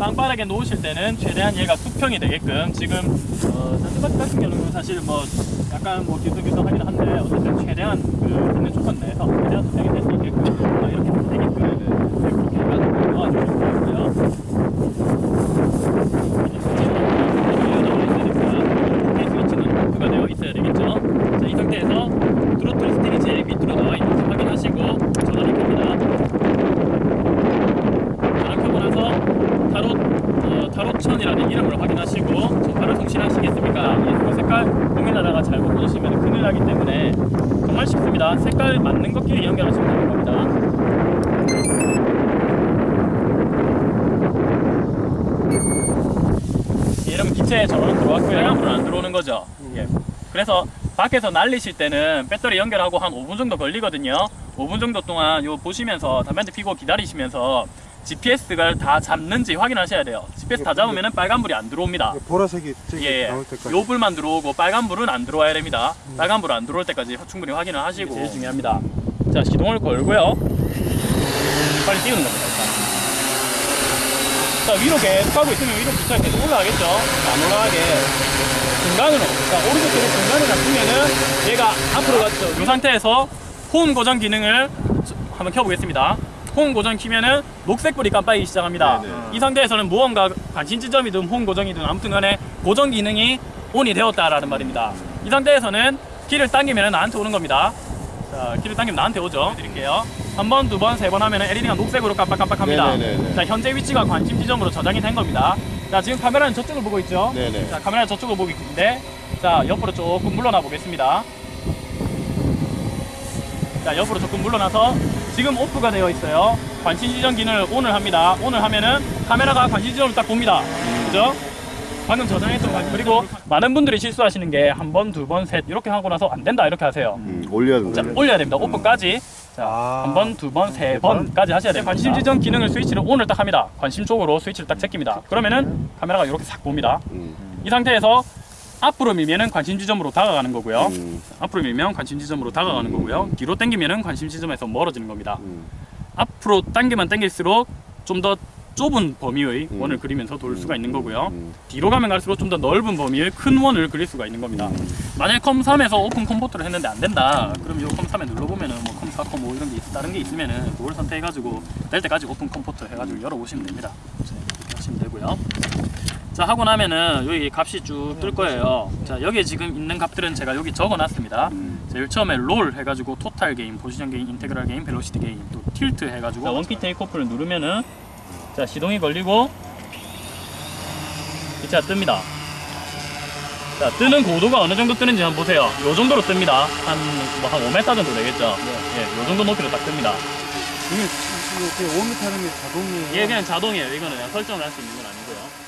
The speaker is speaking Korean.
만약에 놓으실 때는 최대한 얘가 수평이 되게끔 지금 어, 잔디밭 같은 경우는 사실 뭐 약간 뭐 뒤숭뒤숭하긴 한데 어쨌든 최대한 그 있는 조건 내에서 최대한 수평이 될 수 있게끔 어, 이렇게 되게끔 네, 그렇게 해가지고 놓아주시면 되고요. 스위치는 오프가 되어 있어야 되겠죠. 자, 이 상태에서 트로틀 스틱이 제일 밑으로 나와 있는지 확인하시고 전원이 켭니다. 전원 켜고 나서 타롯, 어, 이름을 확인하시고 전파를 송신하시겠습니까? 이 색깔 고민하다가 잘못 끊으시면 큰일 나기 때문에 정말 쉽습니다. 색깔 맞는 것끼리 연결하시면 되는 겁니다. 이러면 기체에 전원 들어왔고요. 양으로는 안 들어오는 거죠. 예. 그래서 밖에서 날리실 때는 배터리 연결하고 한 5분 정도 걸리거든요. 5분 정도 동안 요 보시면서 담배 피고 기다리시면서 GPS가 다 잡는지 확인하셔야 돼요. GPS 다 잡으면 빨간불이 안 들어옵니다. 보라색이 저기 예, 나올 때까지. 요 불만 들어오고 빨간 불은 안 들어와야 됩니다. 빨간 불 안 들어올 때까지 충분히 확인을 하시고 제일 중요합니다. 자 시동을 걸고요. 빨리 띄우는 겁니다. 자 위로 계속 가고 있으면 위로 기차 계속 올라가겠죠. 안 올라가게 중간으로 자 오른쪽 쪽에 중간에 잡히면은 얘가 앞으로 갔죠. 이 상태에서 호응 고정 기능을 저- 한번 켜보겠습니다. 호응 고정 키면은 녹색 불이 깜빡이기 시작합니다. 네네. 이 상태에서는 무언가 관심 지점이든 호응 고정이든 아무튼 간에 고정 기능이 온이 되었다라는 말입니다. 이 상태에서는 키를 당기면 나한테 오는 겁니다. 자, 키를 당기면 나한테 오죠. 드릴게요. 한 번, 두 번, 세 번 하면 LED가 녹색으로 깜빡깜빡합니다. 네네네네. 자, 현재 위치가 관심 지점으로 저장이 된 겁니다. 자, 지금 카메라는 저쪽을 보고 있죠? 네네. 자, 카메라는 저쪽을 보고 있는데, 자, 옆으로 조금 물러나 보겠습니다. 자, 옆으로 조금 물러나서 지금 오프가 되어 있어요. 관심 지점 기능을 ON을 합니다. ON을 하면은 카메라가 관심 지점을 딱 봅니다. 그죠? 방금 저장했던 관 그리고 많은 분들이 실수하시는 게 한 번, 두 번, 셋 이렇게 하고 나서 안 된다 이렇게 하세요. 음, 올려야 된다. 자, 올려야 됩니다. 오픈까지. 자, 아. 한 번, 두 번, 세 번까지 하셔야 돼요. 관심 지점 기능을 스위치를 ON을 딱 합니다. 관심 쪽으로 스위치를 딱 제낍니다. 그러면은 카메라가 이렇게 싹 봅니다. 음, 이 상태에서 앞으로 밀면은 관심 지점으로 다가가는 거고요. 음, 앞으로 밀면 관심 지점으로 다가가는 거고요. 뒤로 당기면은 관심 지점에서 멀어지는 겁니다. 음. 앞으로 당기면 당길수록 좀 더 좁은 범위의 음. 원을 그리면서 돌 수가 있는 거고요. 음. 뒤로 가면 갈수록 좀 더 넓은 범위의 큰 원을 그릴 수가 있는 겁니다. 만약에 COM3에서 open COM port를 했는데 안 된다. 그럼 이 COM3에 눌러보면은 뭐 COM4, COM5 이런 게 있, 다른 게 있으면은 그걸 선택해가지고 될 때까지 open COM port 해가지고 열어보시면 됩니다. 자, 이렇게 하시면 되고요. 자 하고 나면은 여기 값이 쭉 뜰 거예요. 자 여기에 지금 있는 값들은 제가 여기 적어 놨습니다. 음. 제일 처음에 롤 해가지고 total gain, position gain, integral gain, velocity gain, 또 tilt 해가지고 자, one key takeoff를 누르면은 자 시동이 걸리고 기체 뜹니다. 자 뜨는 고도가 어느 정도 뜨는지 한번 보세요. 요 정도로 뜹니다. 한 뭐 한 5m 정도 되겠죠. 예, 요 정도 높이로 딱 뜹니다. 이게 이게 5m 하는 게 자동이에요. 이게 그냥 자동이에요. 이거는 그냥 설정을 할 수 있는 건 아니에요.